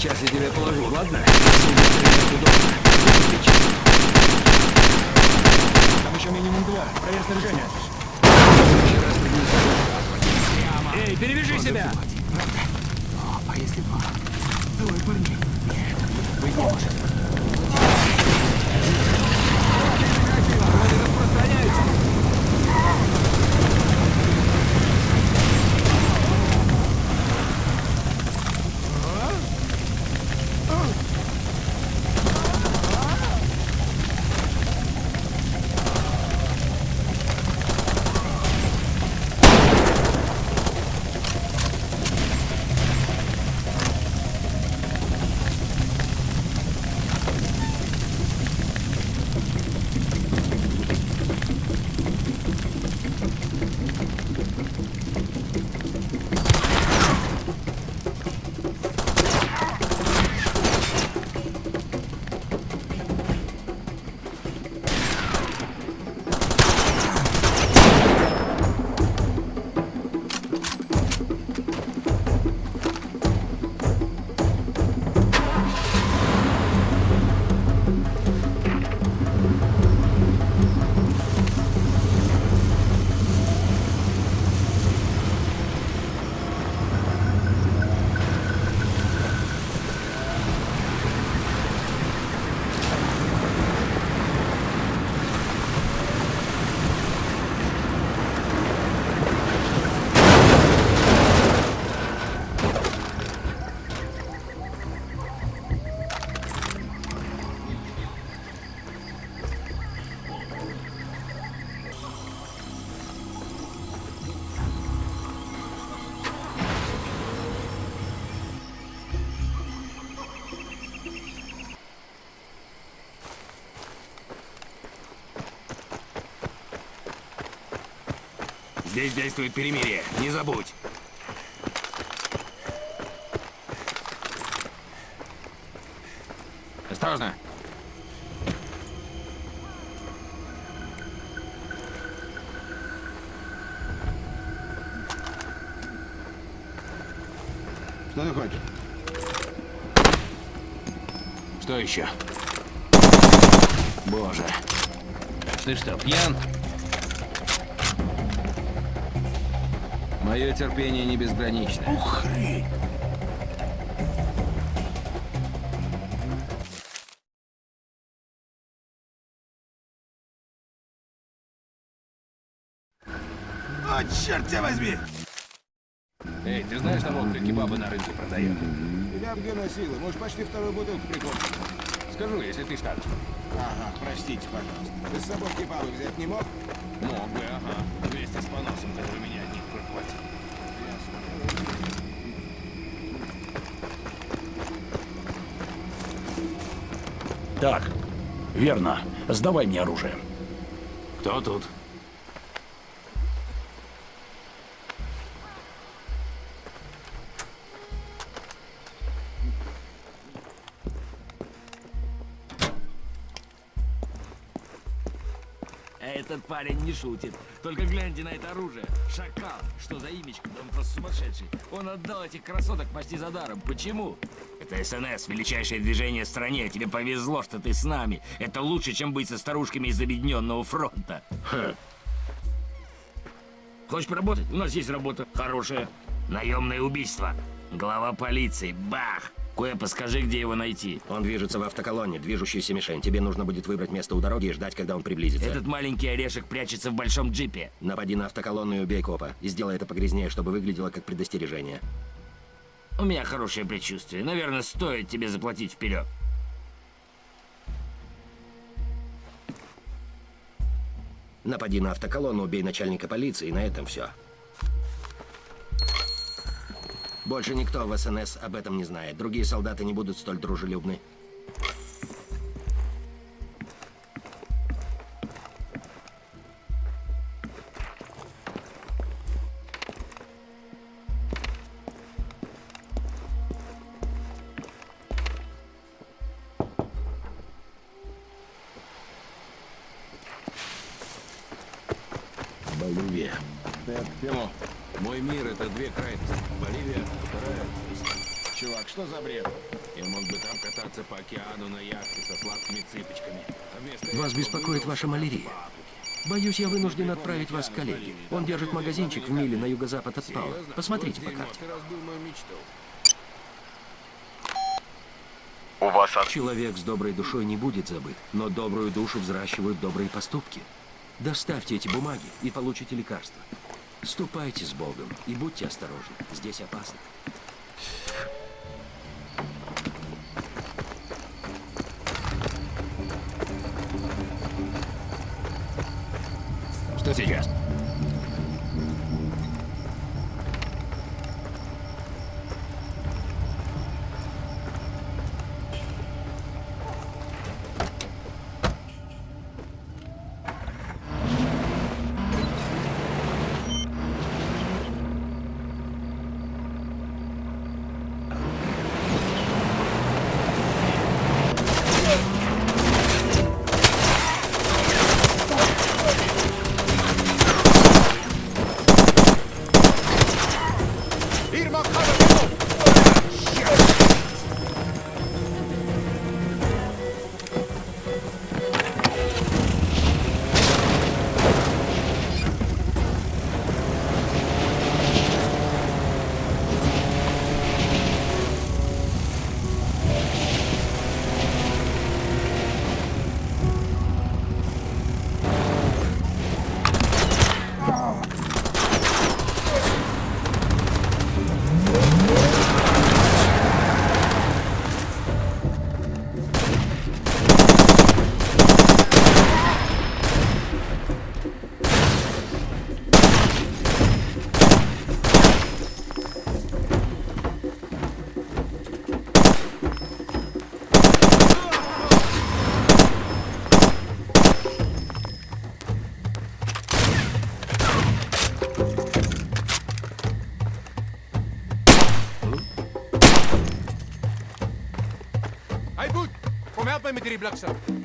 сейчас я тебя положу, ладно? Здесь действует перемирие. Не забудь. Осторожно. Что ты хочешь? Что еще? Боже. Ты что, пьян? Мое терпение не безгранично. Ух, хрень. О, черт тебя возьми! Эй, ты знаешь того, кто кебабы на рынке продает? Тебя где носило? Может, почти вторую бутылку прикончил. Скажу, если ты скажешь. Ага, простите, пожалуйста. Ты с собой кебабы взять не мог? Мог бы, ага. Вместе с поносом, который меня от них прохватил. Так, верно. Сдавай мне оружие. Кто тут? Этот парень не шутит. Только гляньте на это оружие. Шакал. Что за имечко? Да он просто сумасшедший. Он отдал этих красоток почти за даром. Почему? Это СНС, величайшее движение в стране. Тебе повезло, что ты с нами. Это лучше, чем быть со старушками из Объединенного фронта. Хочешь поработать? У нас есть работа. Хорошая. Наемное убийство. Глава полиции. Бах! Кое скажи, где его найти. Он движется в автоколонне, движущаяся мишень. Тебе нужно будет выбрать место у дороги и ждать, когда он приблизится. Этот маленький орешек прячется в большом джипе. Напади на автоколонну и убей копа. И сделай это погрязнее, чтобы выглядело как предостережение. У меня хорошее предчувствие. Наверное, стоит тебе заплатить вперед. Напади на автоколонну, убей начальника полиции, и на этом все. Больше никто в СНС об этом не знает. Другие солдаты не будут столь дружелюбны. Боливия. Ты тему. Мой мир — это две крайности. Боливия, вторая. Чувак, что за бред? Я мог бы там кататься по океану на яхте со сладкими цыпочками. А Вас беспокоит ваша малярия? Боюсь, я вынужден отправить вас к коллеге. Он держит магазинчик в миле на юго-запад от Паула. Посмотрите по карте. Разбил мою мечту. Человек с доброй душой не будет забыт, но добрую душу взращивают добрые поступки. Доставьте эти бумаги и получите лекарство. Ступайте с Богом и будьте осторожны. Здесь опасно. Что сейчас? Blockstab.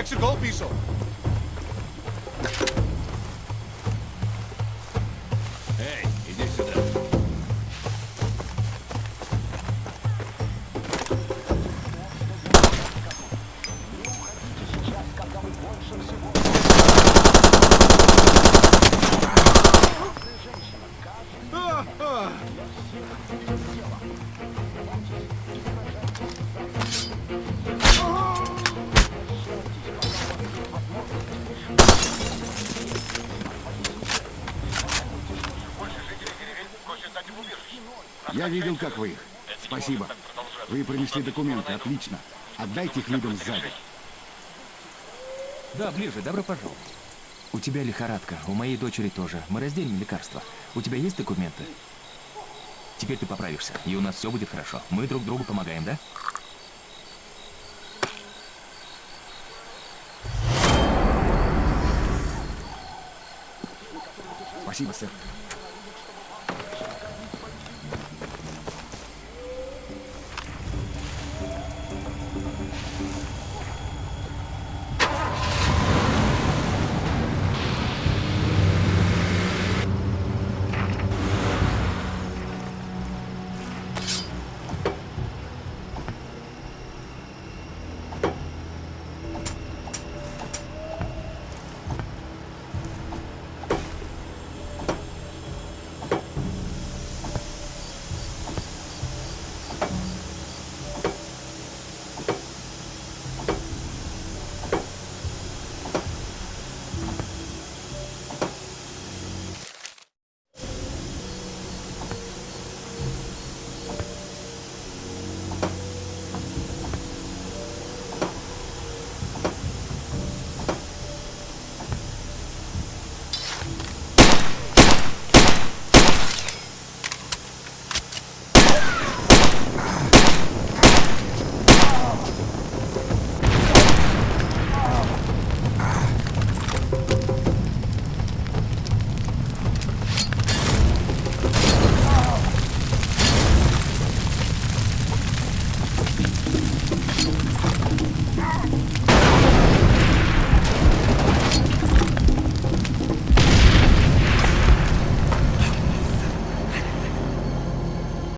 έξι γκολ πίσω. Я видел, как вы их. Спасибо. Вы принесли документы, отлично. Отдайте их людям сзади. Да, ближе, добро пожаловать. У тебя лихорадка, у моей дочери тоже. Мы разделим лекарства. У тебя есть документы? Теперь ты поправишься, и у нас все будет хорошо. Мы друг другу помогаем, да? Спасибо, сэр.